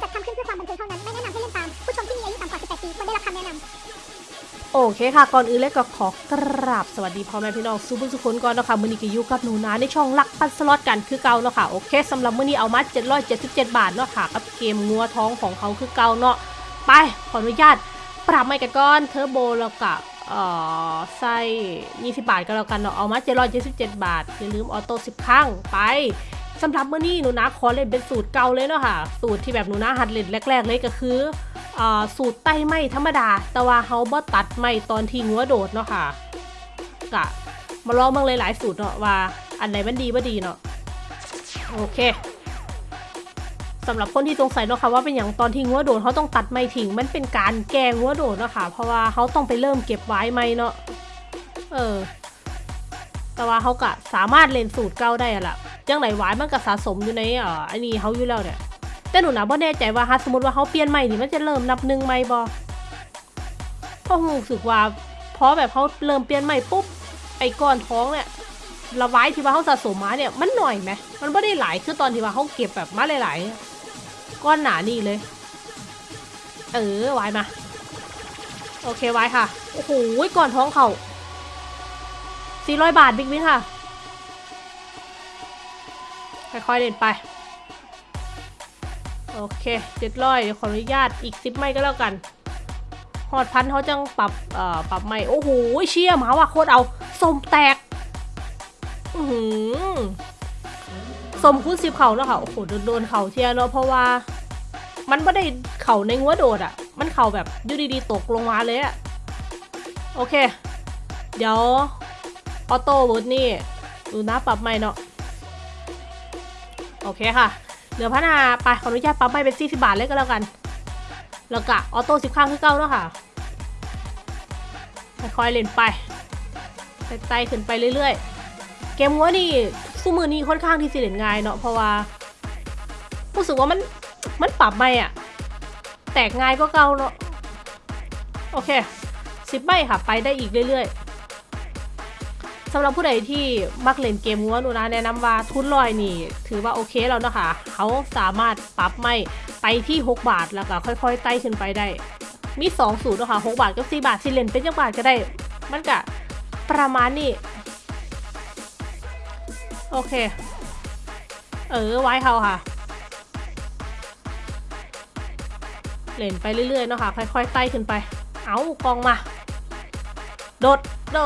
จัดทำขึ้นเพื่อความบันเทิงเท่านั้น ไม่แนะนำให้เล่นตาม ผู้ชมที่มีอายุต่ำกว่า 18 ปีควรได้รับคำแนะนำโอเคค่ะ ก่อนอื่นเลยก็ขอกราบสวัสดีพ่อแม่พี่น้องสุภุสุคนก่อนเนาะคะมื้อนี้ก็อยู่กับหนูนาในช่องลักปันสล็อตกันคือเก่าเนาะค่ะ โอเคสำหรับมื้อนี้เอามา 777 บาทเนาะค่ะ กับเกมงัวท้องของเขาคือเก่าเนาะ ไป ขออนุญาต ปรับใหม่กันก่อนเทอร์โบแล้วก็เออใส่20 บาทก็แล้วกันเนาะ เอามา777 บาทอย่าลืมออโต้10 ครั้งไป สำหรับมื้อนี้หนูนาขอเล่นเป็นสูตรเก่าเลยเนาะค่ะ สูตรที่แบบหนูนาหัดเล่นแรก ๆ เลยก็คืออสูตรไต้ไม่ธรรมดา แต่ว่าเขาบ่ตัดไม่ตอนที่งัวโดดเนาะค่ะกะมาลองบิ่งหลายๆสูตรเนาะว่าอันไหนมันดีบ่ดีเนาะโอเคสำหรับคนที่สงสัยเนาะค่ะว่าเป็นอย่างตอนที่งัวโดดเขาต้องตัดไม่ทิ้งมันเป็นการแกงงัวโดดเนาะค่ะเพราะว่าเขาต้องไปเริ่มเก็บไว้ไม่เนาะเออ แต่ว่าเขากะสามารถเล่นสูตรเก่าได้อะล่ะ จังไหนไว้มันก็สะสมอยู่ในอ่ออันนี้เขาอยู่แล้วเนี่ยแต่หนูนะบ่แน่ใจว่าถ้าสมมติว่าเขาเปลี่ยนใหม่นี่มันจะเริ่มนับหนึ่งใหม่บ่เพราะหูรู้สึกว่าพราะแบบเขาเริ่มเปลี่ยนใหม่ปุ๊บไอ้ก้อนท้องเนี่ยละไว้ที่ว่าเขาสะสมมาเนี่ยมันหน่อยไหมมันไม่ได้หลายคือตอนที่ว่าเขาเก็บแบบมาหลายๆก้อนหนานี่เลย เออไว้มาโอเคไว้ค่ะโอ้โหก้อนท้องเขา400บาทบิ๊กวินค่ะ ค่อยๆเล่นไป โอเคเจ็ดร้อยเดี๋ยวขออนุญาตอีกสิบไม่ก็แล้วกันหอดพันเขาจังปรับเอ่อปรับใหม่โอ้โหเชี่ยหมาว่ะโคตรเอาสมแตกอือหือสมคูณสิบเข่าเนาะค่ะโอ้โหโดนโดนเข่าเทียเนาะเพราะว่า มันไม่ได้เข่าในงัวโดดอะ่ะ มันเข่าแบบอยูดีๆตกลงมาเลยอะ่ะโอเค เดี๋ยวออโต้บูทนี่ดูนะปรับใหม่เนาะ โอเคค่ะ เหลือพัฒนาไปขออนุญาตปั๊มไปเป็น40บาทเลยก็แล้วกัน แล้วก็ออโต้สิบข้างคือเก้าแล้วค่ะค่อยๆเล่นไปไต่ขึ้นไปเรื่อยๆ เกมงัวนี่สู้มือนี้ค่อนข้างที่สิเล่นง่ายเนาะเพราะว่ารู้สึกว่ามันมันปรับไม่อะแตกง่ายก็เก่าเนาะโอเคสิบใบค่ะ ไปได้อีกเรื่อยๆ สำหรับผู้ใดที่มักเล่นเกมงัวหนูนะแนะนำว่าทุนลอยนี่ ถือว่าโอเคแล้วนะคะเขาสามารถปรับไม่ไปที่ 6 บาทแล้วก็ค่อยๆไต่ขึ้นไปได้ มี 2 สูตรนะคะ6บาทกับ 4 บาทสิเล่นเป็นจังบาทก็ได้ มันก็ประมาณนี้ โอเค เออไว้เขาค่ะ เล่นไปเรื่อยๆเนาะค่ะค่อยๆไต่ขึ้นไป เอากองมา โดด โด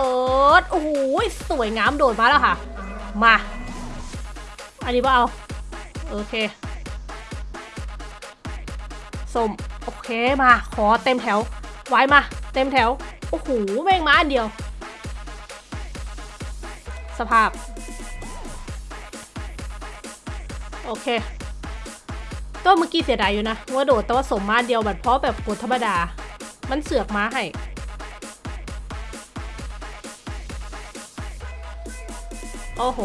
ด โอ้โหสวยงามโดดมาแล้วค่ะ มา อันนี้ว่าเอา โอเคสมโอเคมา ขอเต็มแถว ไว้มา เต็มแถว โอ้โหแม่งมาอันเดียว สภาพ โอเค ตัวเมื่อกี้เสียดายอยู่นะ ว่าโดดแต่ว่าสมมาเดียวแบบเพราะแบบกดธรรมดา มันเสือกมาให้ อ้โห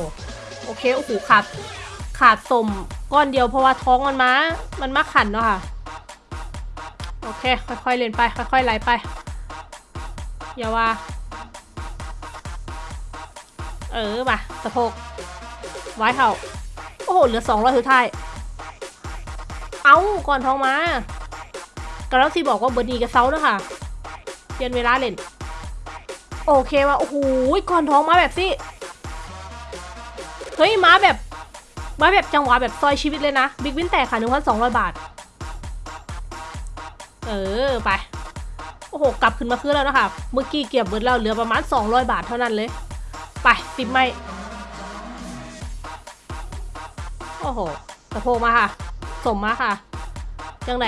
โอเค โอ้โห ขาด ขาดสมก้อนเดียวเพราะว่าท้องมันมา มันมาขันเนาะค่ะ โอเค ค่อยๆเล่นไป ค่อยๆไหลไป อย่าว่า เออมาสะโพก ไว้เข่า โอ้โห เหลือสองร้อยสุดท้าย เอาก่อนท้องมากำลังซีบอกว่าเบอร์ดีกับเซาเนาะค่ะเปลี่ยนเวลาเล่น โอเคว่ะ โอ้โห ก่อนท้องมาแบบสิ เฮ้ยมาแบบมาแบบจังหวะแบบซอยชีวิตเลยนะ บิ๊กวินแตกค่ะหนึ่งพันสองร้อยบาท เออไป โอ้โห กลับขึ้นมาคืนแล้วนะคะ เมื่อกี้เก็บเบิร์ดเราเหลือประมาณ200บาทเท่านั้นเลย ไปสิบไม่ โอ้โหสะโพกมาค่ะ สมมาค่ะจังไหน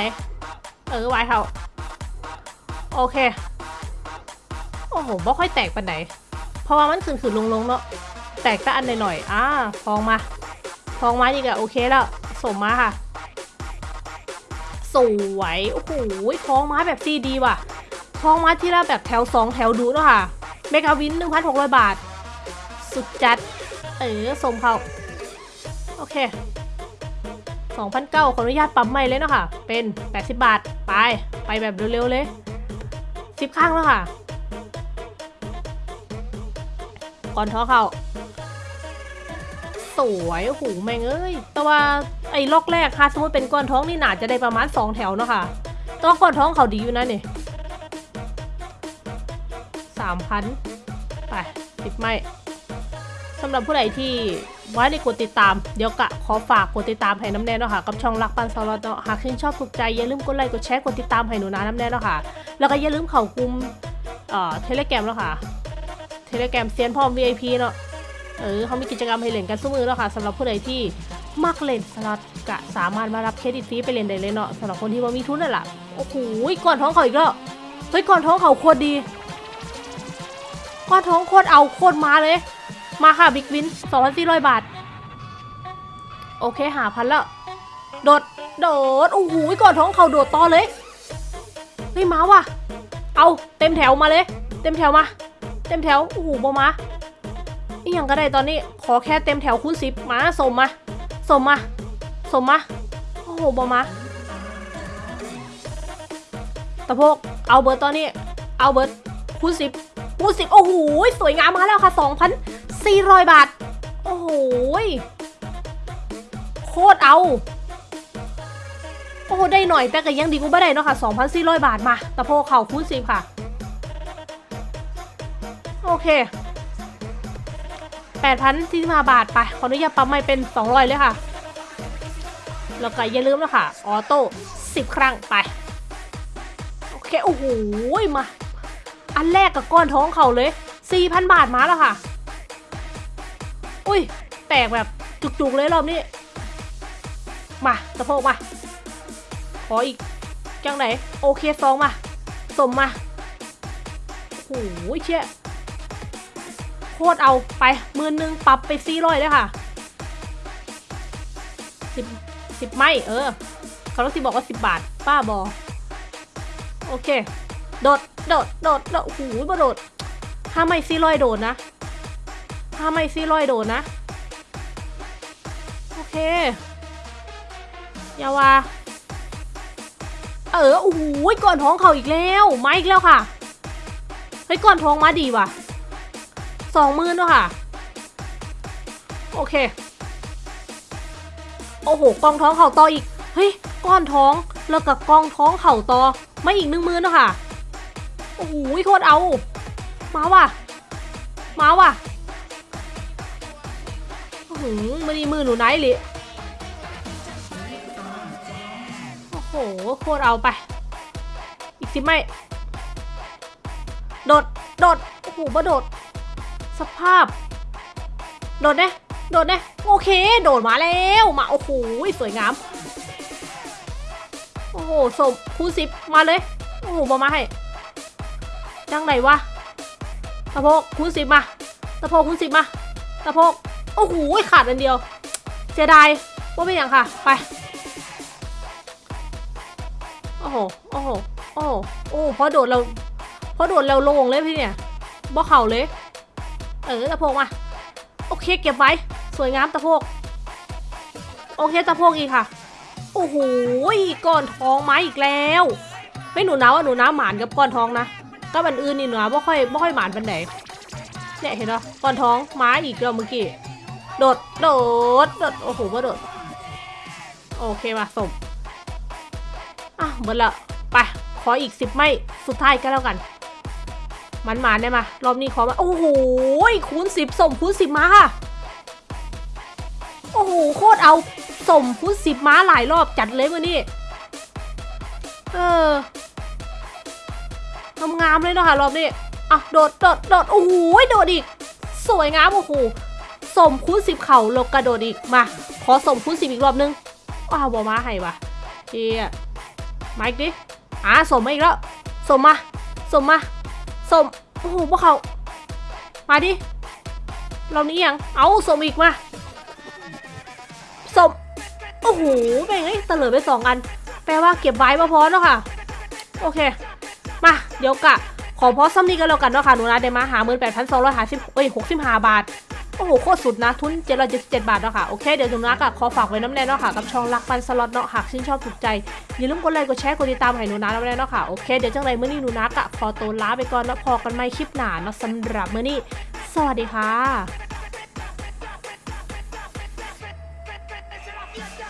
เออไว้เขาโอเค โอ้โหบ่ค่อยแตกปันไหนเพราะว่ามันขึ้นขึ้นลงลงๆเนาะ แตกก็อันหน่อยๆอ่าฟองมา ฟองมาอีกอะโอเคแล้ว สมมาค่ะ สวย โอ้โหท้องมาแบบซีดีว่ะท้องมาที่ละแบบแถว 2 แถวดูเนาะค่ะ เมกาวิน 1,600 บาท สุดจัด เออ สมเขาโอเค2,900ขออนุญาตปั๊มใหม่เลยเนาะค่ะ เป็น 80 บาท ไป ไปแบบเร็วๆเลย 10 ข้างแล้วค่ะ ก่อนท้อเขา สวยโอ้โหแม่งเอ้ย แต่ว่าไอ้ล็อกแรกค่ะสมมติเป็นก้อนท้องนี่หนาจะได้ประมาณ 2 แถวเนาะค่ะแต้องก้อนท้องเขาดีอยู่นะเนี่ยสามพันไปติดไม่สำหรับผู้ใดที่ไว้ในกดติดตาม เดี๋ยวกะขอฝากกดติดตามให้น้ำแน่เนาะค่ะ กับช่องรักปันสลอตเนาะหากชื่นชอบถูกใจ อย่าลืมกดไลค์กดแชร์กดติดตามให้หนูนาน้ำแน่เนาะค่ะ แล้วก็อย่าลืมเข้ากลุ่มเอ่อเทเลแกรมเนาะค่ะ เทเลแกรมเซียนพร้อม VIP เนาะ เออเขามีกิจกรรมให้เล่นกันสมือแล้วค่ะสำหรับผู้ใดที่มักเล่นสล็อตกะสามารถมารับเครดิตฟรีไปเล่นได้เลยเนาะสำหรับคนที่ว่ามีทุนนั่นแหละโอ้โหก่อนท้องเขาอีกแล้วเฮ้ยก่อนท้องเขาโคตรดีก่อนท้องโคตรเอาโคตรมาเลย มาค่ะบิ๊กวิน2,400 บาท โอเคหาพันแล้ว โดด โดด โอ้โหก่อนท้องเขาโดดต่อเลย เฮ้ยมาว่ะ เอาเต็มแถวมาเลย เต็มแถวมา เต็มแถว โอ้โหบอมา อีหยังก็ได้ตอนนี้ขอแค่เต็มแถวคูณสิบมาสมมาสมมาสมมาโอ้โหบอมาตะโพกเอาเบิร์ตตอนนี้เอาเบิร์ตคูณสิบคูณสิบโอ้โหสวยงามมาแล้วค่ะสองพันสี่ร้อยบาท โอ้โหโคตรเอา โอ้โหได้หน่อยแต่ก็ยังดีกูไม่ได้เนาะค่ะ2,400บาทมาตะโพกเข่าคูณสิบค่ะ โอเค 8,000ที่มาบาทไป ขออนุญาตปั๊มไม่เป็น 200 เลยค่ะ แล้วก็อย่าลืมนะค่ะออโต้10 ครั้งไป โอเค โอ้โห มา อันแรกกับก้อนท้องเขาเลย 4,000 บาทมาแล้วค่ะ อุ้ย แตกแบบจุกๆเลยรอบนี้ มาสะโพกมา ขออีก จังไหน โอเคสองมา สมมา โอ้โหเชี่ย โคตรเอาไปหมื่นหนึ่งปรับไปสี่ร้อยเลยค่ะสิบสิบไม่เออเขาต้องสิบอกว่าสิบบาท ป้าบอ โอเค โดด โดด โดด โดดโอ้โหบ่โดดห้าไม่สี่ร้อยโดดนะห้าไม่สี่ร้อยโดดนะ โอเคยาว่าเออโอ้โหก่อนท้องเขาอีกแล้ว มาอีกแล้วค่ะ เฮ้ย ก่อนท้องมาดีว่ะ สองหมื่นด้วยค่ะ โอเค โอ้โหกองท้องเข่าต่ออีก เฮ้ย ก้อนท้องแล้วกับกองท้องเข่าต่อไม่อีกหนึ่งหมื่นด้วยค่ะ โอ้โหโคตรเอา มาว่ะ มาว่ะอื้อหือมันนี่มือหนูไหนเลยโอ้โห โคตรเอาไป อีกสิไม่ โดด โดด โอ้โหมาโดด สภาพ โดดเน่โดดเน่โอเค โดดมาแล้วมาโอ้โหสวยงาม โอ้โหสมคูณสิบมาเลย โอ้โหบอมาให้จังไหนวะตะโพกคูณสิบมาตะโพกคูณสิบมาตะโพกโอ้โหขาดอันเดียวเสียดายว่าเป็นอย่างค่ะ ไปโอ้โหโอ้โหโอ้โหโอ้พอโดดเราพอโดดเราลงเลยพี่เนี่ยบ่เข่าเลย เออตะโพกมา โอเคเก็บไว้ สวยงามตะโพก โอเคตะโพกอีกค่ะ โอ้โหก้อนทองไม้อีกแล้ว ไม่หนูนะว่าหนูนะหมานกับก้อนทองนะ ก็บันอื่นนี่หนูนะไม่ค่อยไม่ค่อยหมานปันไหนเนี่ยเห็นไหมก้อนทองไม้อีกแล้วเมื่อกี้ โดด โดด โดด โอ้โหว่าโดด โอเคมาสมอะหมดละ ไป ขออีกสิบไม่ สุดท้ายก็แล้วกัน มันมาได้มารอบนี้ขอมาโอ้โหคูณสิบสมคูณสิบมาค่ะ โอ้โหโคตรเอาสมคูณสิบมาหลายรอบจัดเลยวันนี้เอองามเลยเนาะค่ะรอบนี้อะโดดโดดโดดโอ้โหโดดอีก สวยงามโอ้โหสมคูณสิบเข่าลงกระโดดอีกมา ขอสมคูณสิบอีกรอบนึงอ้าวบอมาให้วะเจียมาอีกดิอะสมมาอีกแล้วสมมาสมมา สมโอ้โหพวกเขามาดิเรานี้ยังเอาสมอีกมาสมโอ้โหเป็นไงตะเลิดไปสองอัน แปลว่าเก็บไว้มาพอเนาะค่ะ โอเค มาเดี๋ยวกะ ขอพอซ้ำนี้กันแล้วกันเนาะค่ะหนูนะเดมาหาเงินแปดพันสองร้อยห้าสิบเอ้ยหกสิบห้าบาท โอ้โหโคตรสุดนะทุนเจ็ดร้อยเจ็ดสิบเจ็ดบาทเนาะค่ะโอเคเดี๋ยวหนูนักอะขอฝากไว้น้ำแน่เนาะค่ะกับช่องรักปันสล็อตเนาะหากชื่นชอบถูกใจอย่าลืมกดไลค์กดแชร์กดติดตามให้หนูนักน้ำแน่เนาะค่ะโอเคเดี๋ยวจังไรเมื่อนี้หนูนะกะขอตัวลาไปก่อนแล้วพอกันไม่คลิปหนาเนาะสำหรับเมื่อนี้สวัสดีค่ะ